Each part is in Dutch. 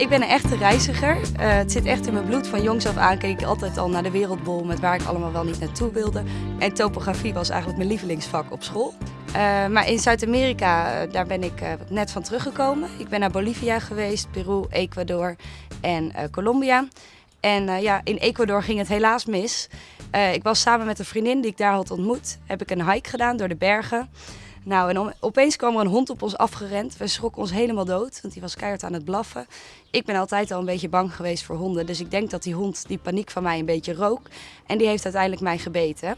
Ik ben een echte reiziger. Uh, het zit echt in mijn bloed. Van jongs af aan keek ik altijd al naar de wereldbol met waar ik allemaal wel niet naartoe wilde. En topografie was eigenlijk mijn lievelingsvak op school. Uh, maar in Zuid-Amerika, uh, daar ben ik net van teruggekomen. Ik ben naar Bolivia geweest, Peru, Ecuador en Colombia. En ja, in Ecuador ging het helaas mis. ik was samen met een vriendin die ik daar had ontmoet. Heb ik een hike gedaan door de bergen. Nou, en opeens kwam er een hond op ons afgerend. We schrokken ons helemaal dood, want die was keihard aan het blaffen. Ik ben altijd al een beetje bang geweest voor honden. Dus ik denk dat die hond die paniek van mij een beetje rook. En die heeft uiteindelijk mij gebeten.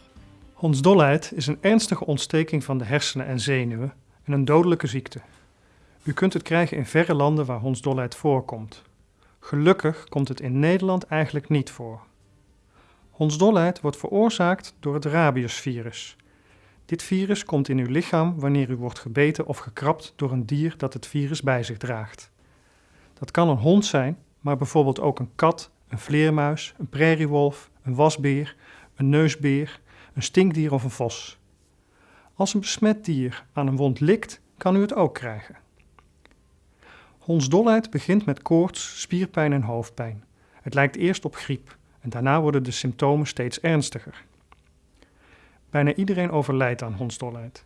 Hondsdolheid is een ernstige ontsteking van de hersenen en zenuwen en een dodelijke ziekte. U kunt het krijgen in verre landen waar hondsdolheid voorkomt. Gelukkig komt het in Nederland eigenlijk niet voor. Hondsdolheid wordt veroorzaakt door het rabiesvirus. Dit virus komt in uw lichaam wanneer u wordt gebeten of gekrapt door een dier dat het virus bij zich draagt. Dat kan een hond zijn, maar bijvoorbeeld ook een kat, een vleermuis, een prairiewolf, een wasbeer, een neusbeer, een stinkdier of een vos. Als een besmet dier aan een wond likt, kan u het ook krijgen. Hondsdolheid begint met koorts, spierpijn en hoofdpijn. Het lijkt eerst op griep en daarna worden de symptomen steeds ernstiger. Bijna iedereen overlijdt aan hondsdolheid.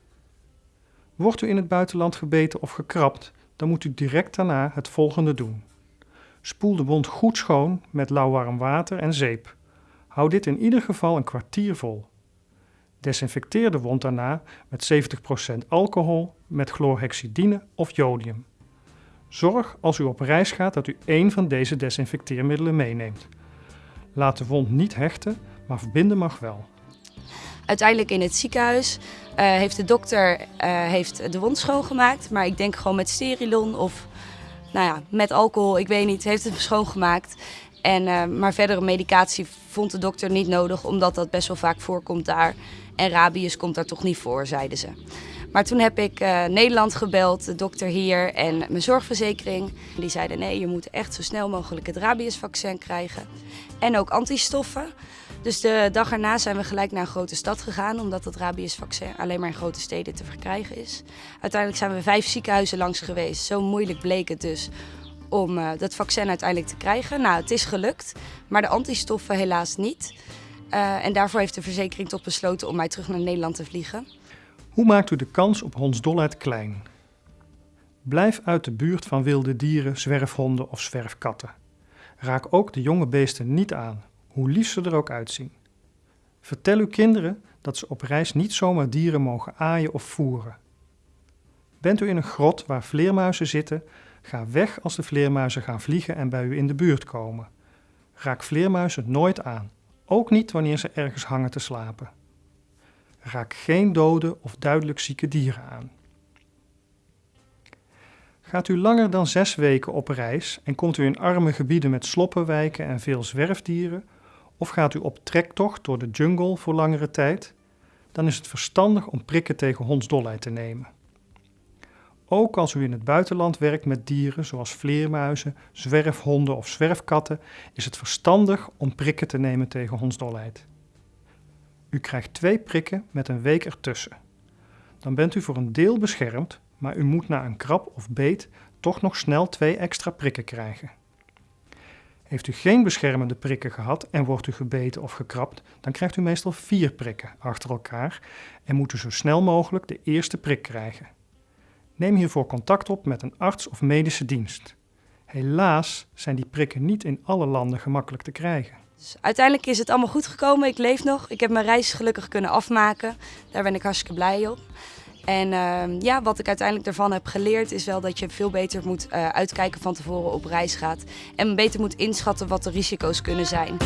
Wordt u in het buitenland gebeten of gekrapt, dan moet u direct daarna het volgende doen. Spoel de wond goed schoon met lauwwarm water en zeep. Hou dit in ieder geval een kwartier vol. Desinfecteer de wond daarna met 70% alcohol met chlorhexidine of jodium. Zorg als u op reis gaat dat u één van deze desinfecteermiddelen meeneemt. Laat de wond niet hechten, maar verbinden mag wel. Uiteindelijk in het ziekenhuis uh, heeft de dokter uh, heeft de wond schoongemaakt. Maar ik denk gewoon met sterilon of nou ja, met alcohol, ik weet niet, heeft het schoongemaakt. En, uh, maar verdere medicatie vond de dokter niet nodig, omdat dat best wel vaak voorkomt daar. En rabies komt daar toch niet voor, zeiden ze. Maar toen heb ik Nederland gebeld, de dokter hier en mijn zorgverzekering. Die zeiden nee, je moet echt zo snel mogelijk het rabiesvaccin krijgen. En ook antistoffen. Dus de dag erna zijn we gelijk naar een grote stad gegaan, omdat het rabiesvaccin alleen maar in grote steden te verkrijgen is. Uiteindelijk zijn we vijf ziekenhuizen langs geweest. Zo moeilijk bleek het dus om uh, dat vaccin uiteindelijk te krijgen. Nou, het is gelukt, maar de antistoffen helaas niet. Uh, en daarvoor heeft de verzekering toch besloten om mij terug naar Nederland te vliegen. Hoe maakt u de kans op hondsdolheid klein? Blijf uit de buurt van wilde dieren, zwerfhonden of zwerfkatten. Raak ook de jonge beesten niet aan, hoe lief ze er ook uitzien. Vertel uw kinderen dat ze op reis niet zomaar dieren mogen aaien of voeren. Bent u in een grot waar vleermuizen zitten, ga weg als de vleermuizen gaan vliegen en bij u in de buurt komen. Raak vleermuizen nooit aan, ook niet wanneer ze ergens hangen te slapen. Raak geen dode of duidelijk zieke dieren aan. Gaat u langer dan zes weken op reis en komt u in arme gebieden met sloppenwijken en veel zwerfdieren, of gaat u op trektocht door de jungle voor langere tijd, dan is het verstandig om prikken tegen hondsdolheid te nemen. Ook als u in het buitenland werkt met dieren zoals vleermuizen, zwerfhonden of zwerfkatten, is het verstandig om prikken te nemen tegen hondsdolheid. U krijgt twee prikken met een week ertussen. Dan bent u voor een deel beschermd, maar u moet na een krab of beet toch nog snel twee extra prikken krijgen. Heeft u geen beschermende prikken gehad en wordt u gebeten of gekrapt, dan krijgt u meestal vier prikken achter elkaar en moet u zo snel mogelijk de eerste prik krijgen. Neem hiervoor contact op met een arts of medische dienst. Helaas zijn die prikken niet in alle landen gemakkelijk te krijgen. Dus uiteindelijk is het allemaal goed gekomen. Ik leef nog. Ik heb mijn reis gelukkig kunnen afmaken. Daar ben ik hartstikke blij op. En uh, ja, wat ik uiteindelijk daarvan heb geleerd is wel dat je veel beter moet uh, uitkijken van tevoren op reis gaat. En beter moet inschatten wat de risico's kunnen zijn.